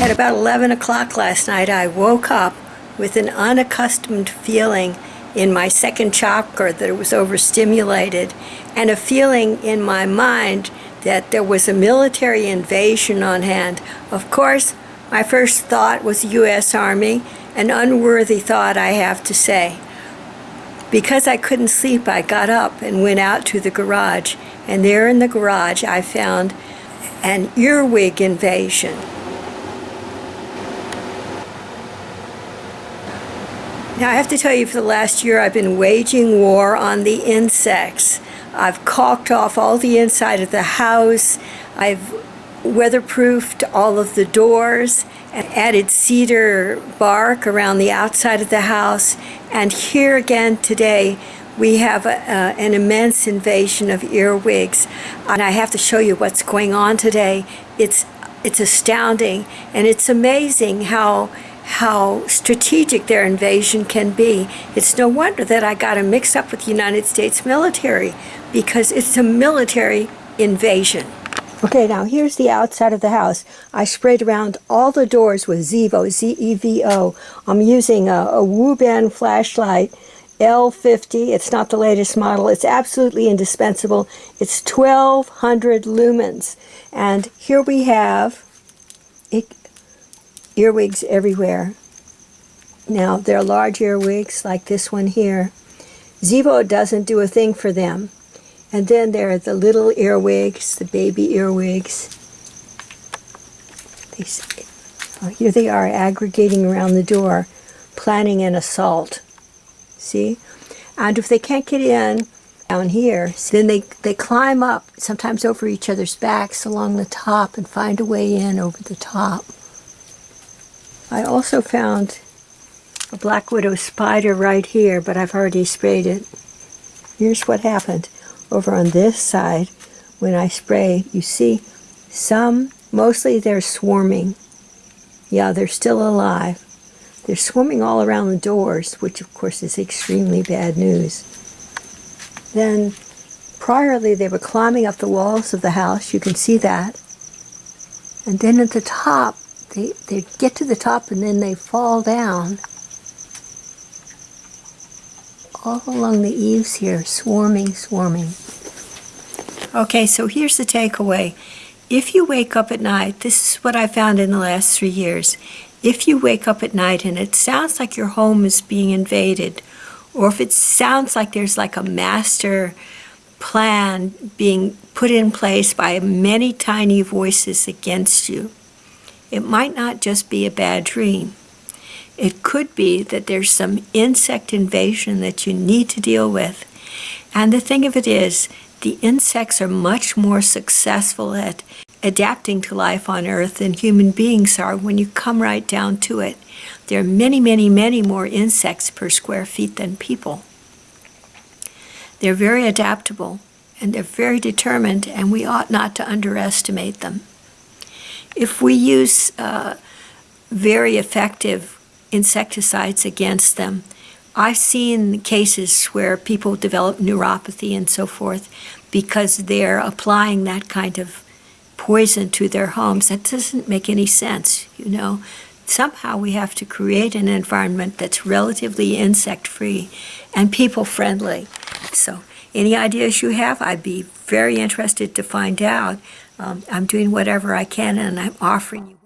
At about 11 o'clock last night, I woke up with an unaccustomed feeling in my second chakra that it was overstimulated, and a feeling in my mind that there was a military invasion on hand. Of course, my first thought was U.S. Army, an unworthy thought, I have to say. Because I couldn't sleep, I got up and went out to the garage, and there in the garage I found an earwig invasion. Now I have to tell you for the last year I've been waging war on the insects. I've caulked off all the inside of the house. I've weatherproofed all of the doors and added cedar bark around the outside of the house. And here again today we have a, uh, an immense invasion of earwigs. And I have to show you what's going on today. It's, it's astounding and it's amazing how how strategic their invasion can be. It's no wonder that I got a mix up with the United States military because it's a military invasion. Okay, now here's the outside of the house. I sprayed around all the doors with Zevo, Z-E-V-O. I'm using a, a Wuben flashlight, L50. It's not the latest model. It's absolutely indispensable. It's 1200 lumens. And here we have, it, earwigs everywhere. Now, they're large earwigs like this one here. Zevo doesn't do a thing for them. And then there are the little earwigs, the baby earwigs. They, oh, here they are aggregating around the door, planning an assault. See? And if they can't get in down here, then they, they climb up, sometimes over each other's backs along the top and find a way in over the top. I also found a black widow spider right here, but I've already sprayed it. Here's what happened. Over on this side, when I spray, you see some, mostly they're swarming. Yeah, they're still alive. They're swarming all around the doors, which of course is extremely bad news. Then, priorly, they were climbing up the walls of the house. You can see that. And then at the top, they, they get to the top and then they fall down all along the eaves here, swarming, swarming. Okay, so here's the takeaway. If you wake up at night, this is what I found in the last three years. If you wake up at night and it sounds like your home is being invaded, or if it sounds like there's like a master plan being put in place by many tiny voices against you, it might not just be a bad dream. It could be that there's some insect invasion that you need to deal with. And the thing of it is, the insects are much more successful at adapting to life on Earth than human beings are when you come right down to it. There are many, many, many more insects per square feet than people. They're very adaptable and they're very determined and we ought not to underestimate them. If we use uh, very effective insecticides against them, I've seen cases where people develop neuropathy and so forth because they're applying that kind of poison to their homes. That doesn't make any sense, you know. Somehow we have to create an environment that's relatively insect-free and people-friendly. So any ideas you have, I'd be very interested to find out. Um, I'm doing whatever I can and I'm offering you